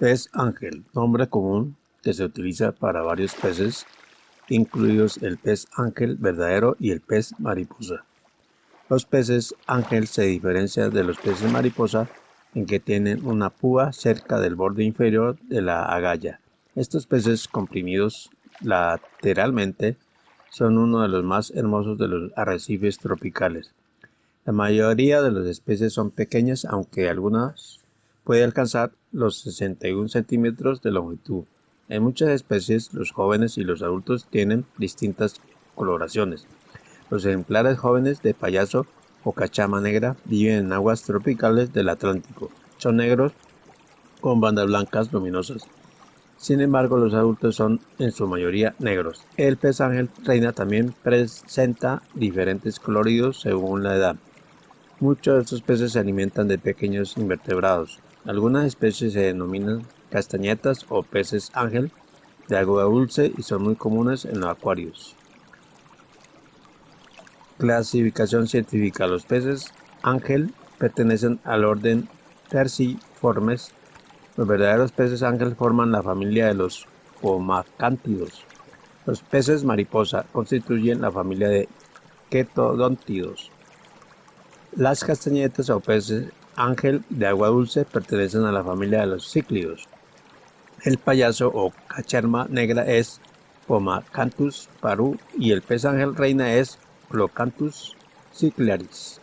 Pez ángel, nombre común que se utiliza para varios peces, incluidos el pez ángel verdadero y el pez mariposa. Los peces ángel se diferencian de los peces mariposa en que tienen una púa cerca del borde inferior de la agalla. Estos peces comprimidos lateralmente son uno de los más hermosos de los arrecifes tropicales. La mayoría de las especies son pequeñas, aunque algunas pueden alcanzar los 61 centímetros de longitud. En muchas especies, los jóvenes y los adultos tienen distintas coloraciones. Los ejemplares jóvenes de payaso o cachama negra viven en aguas tropicales del Atlántico. Son negros con bandas blancas luminosas. Sin embargo, los adultos son en su mayoría negros. El pez ángel reina también presenta diferentes coloridos según la edad. Muchos de estos peces se alimentan de pequeños invertebrados. Algunas especies se denominan castañetas o peces ángel de agua dulce y son muy comunes en los acuarios. Clasificación científica. Los peces ángel pertenecen al orden Terciformes los verdaderos peces ángel forman la familia de los pomacántidos. Los peces mariposa constituyen la familia de quetodontidos. Las castañetas o peces ángel de agua dulce pertenecen a la familia de los cíclidos. El payaso o cacharma negra es Pomacanthus paru y el pez ángel reina es Clocanthus ciclaris.